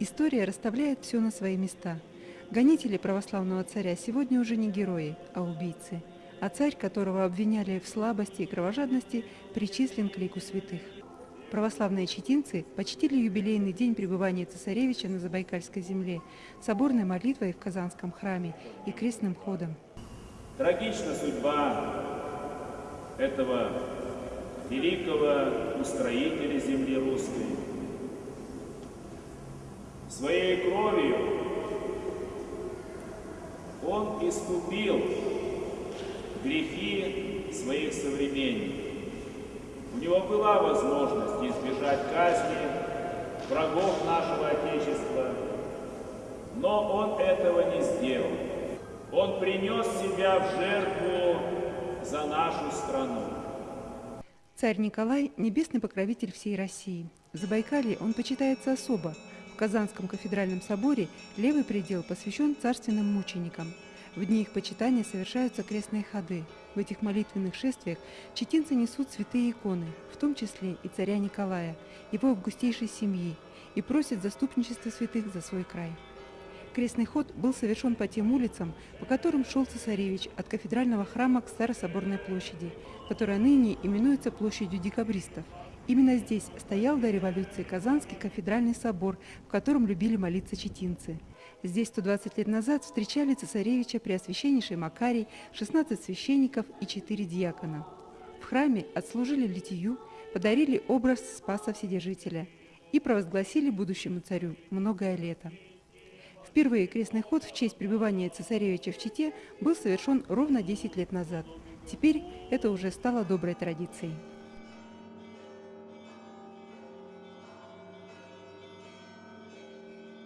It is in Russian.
История расставляет все на свои места. Гонители православного царя сегодня уже не герои, а убийцы. А царь, которого обвиняли в слабости и кровожадности, причислен к лику святых. Православные читинцы почтили юбилейный день пребывания цесаревича на Забайкальской земле соборной молитвой в Казанском храме и крестным ходом. Трагична судьба этого великого устроителя земли русской. Своей кровью он искупил грехи своих современников. У него была возможность избежать казни врагов нашего Отечества, но он этого не сделал. Он принес себя в жертву за нашу страну. Царь Николай – небесный покровитель всей России. В Забайкалье он почитается особо. В Казанском кафедральном соборе левый предел посвящен царственным мученикам – в дни их почитания совершаются крестные ходы. В этих молитвенных шествиях читинцы несут святые иконы, в том числе и царя Николая, его августейшей семьи, и просят заступничества святых за свой край. Крестный ход был совершен по тем улицам, по которым шел цесаревич от кафедрального храма к Старособорной площади, которая ныне именуется площадью декабристов. Именно здесь стоял до революции Казанский кафедральный собор, в котором любили молиться читинцы. Здесь 120 лет назад встречали цесаревича Преосвященнейший Макарий, 16 священников и 4 диакона. В храме отслужили литию, подарили образ Спаса Вседержителя и провозгласили будущему царю многое лето. Впервые крестный ход в честь пребывания цесаревича в Чите был совершен ровно 10 лет назад. Теперь это уже стало доброй традицией.